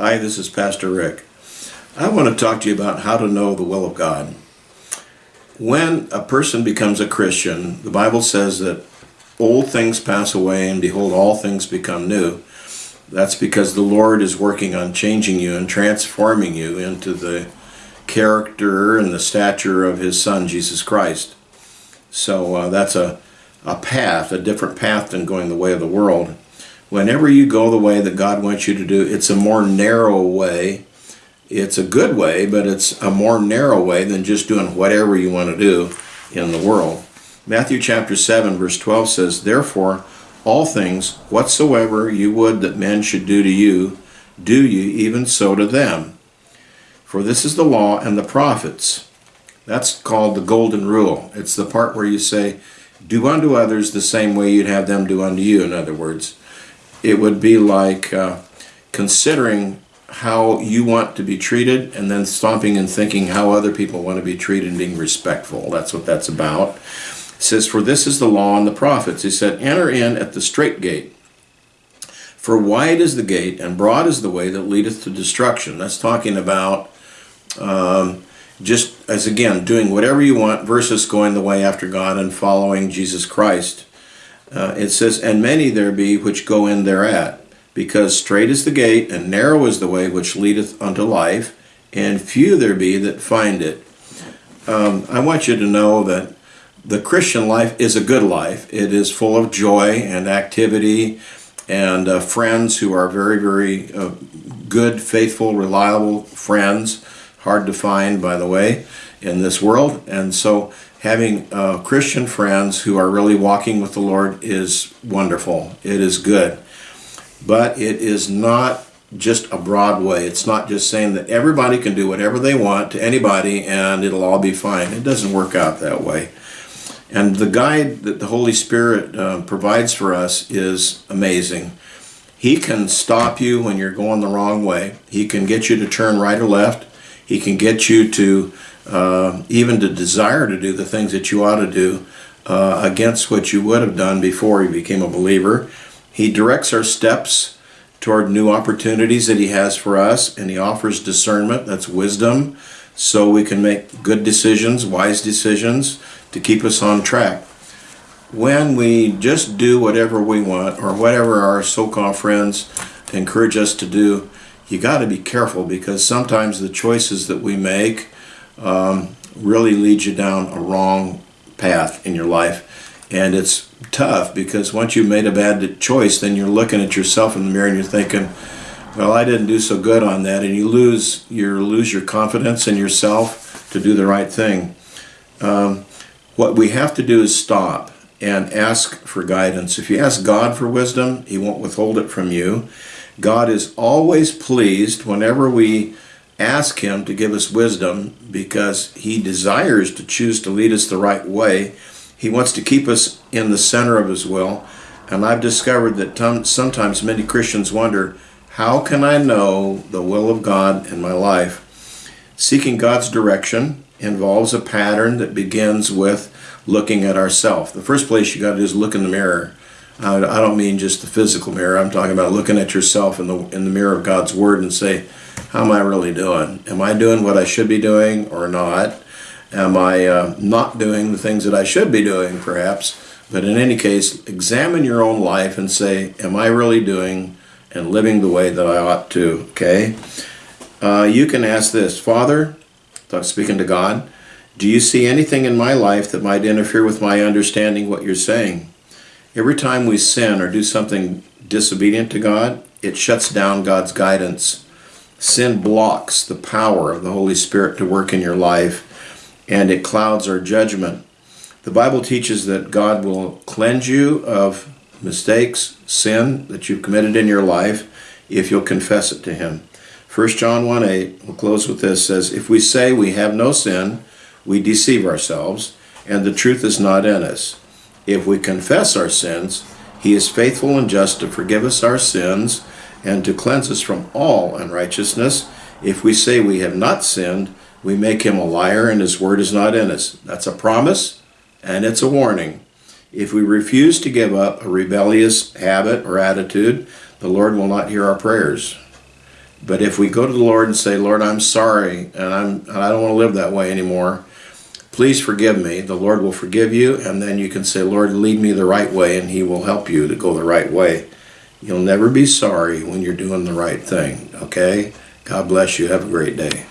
Hi, this is Pastor Rick. I want to talk to you about how to know the will of God. When a person becomes a Christian, the Bible says that old things pass away and behold, all things become new. That's because the Lord is working on changing you and transforming you into the character and the stature of His Son, Jesus Christ. So uh, that's a, a path, a different path than going the way of the world. Whenever you go the way that God wants you to do, it's a more narrow way it's a good way, but it's a more narrow way than just doing whatever you want to do in the world. Matthew chapter 7 verse 12 says, Therefore, all things whatsoever you would that men should do to you, do you even so to them. For this is the law and the prophets. That's called the golden rule. It's the part where you say, do unto others the same way you'd have them do unto you, in other words. It would be like uh, considering how you want to be treated and then stopping and thinking how other people want to be treated and being respectful. That's what that's about. It says, For this is the law and the prophets. He said, Enter in at the straight gate. For wide is the gate and broad is the way that leadeth to destruction. That's talking about um, just as again doing whatever you want versus going the way after God and following Jesus Christ. Uh, it says, And many there be which go in thereat because straight is the gate, and narrow is the way which leadeth unto life, and few there be that find it. Um, I want you to know that the Christian life is a good life. It is full of joy and activity and uh, friends who are very, very uh, good, faithful, reliable friends. Hard to find, by the way, in this world. And so having uh, Christian friends who are really walking with the Lord is wonderful. It is good but it is not just a broad way. It's not just saying that everybody can do whatever they want to anybody and it'll all be fine. It doesn't work out that way. And the guide that the Holy Spirit uh, provides for us is amazing. He can stop you when you're going the wrong way. He can get you to turn right or left. He can get you to uh, even to desire to do the things that you ought to do uh, against what you would have done before you became a believer. He directs our steps toward new opportunities that He has for us, and He offers discernment, that's wisdom, so we can make good decisions, wise decisions to keep us on track. When we just do whatever we want, or whatever our so called friends encourage us to do, you got to be careful because sometimes the choices that we make um, really leads you down a wrong path in your life. And it's tough because once you've made a bad choice, then you're looking at yourself in the mirror and you're thinking, well, I didn't do so good on that. And you lose, you lose your confidence in yourself to do the right thing. Um, what we have to do is stop and ask for guidance. If you ask God for wisdom, He won't withhold it from you. God is always pleased whenever we ask Him to give us wisdom because He desires to choose to lead us the right way he wants to keep us in the center of His will. And I've discovered that sometimes many Christians wonder, how can I know the will of God in my life? Seeking God's direction involves a pattern that begins with looking at ourselves. The first place you got to do is look in the mirror. I don't mean just the physical mirror. I'm talking about looking at yourself in the in the mirror of God's Word and say, "How am I really doing? Am I doing what I should be doing or not? Am I uh, not doing the things that I should be doing, perhaps? But in any case, examine your own life and say, Am I really doing and living the way that I ought to? Okay? Uh, you can ask this Father, speaking to God, do you see anything in my life that might interfere with my understanding what you're saying? Every time we sin or do something disobedient to God, it shuts down God's guidance. Sin blocks the power of the Holy Spirit to work in your life and it clouds our judgment. The Bible teaches that God will cleanse you of mistakes, sin that you've committed in your life if you'll confess it to Him. 1 John 1 8, we'll close with this, says, If we say we have no sin, we deceive ourselves, and the truth is not in us. If we confess our sins, He is faithful and just to forgive us our sins and to cleanse us from all unrighteousness. If we say we have not sinned, we make him a liar and his word is not in us. That's a promise and it's a warning. If we refuse to give up a rebellious habit or attitude, the Lord will not hear our prayers. But if we go to the Lord and say, Lord, I'm sorry and, I'm, and I don't want to live that way anymore, please forgive me. The Lord will forgive you. And then you can say, Lord, lead me the right way and he will help you to go the right way. You'll never be sorry when you're doing the right thing, okay? God bless you. Have a great day.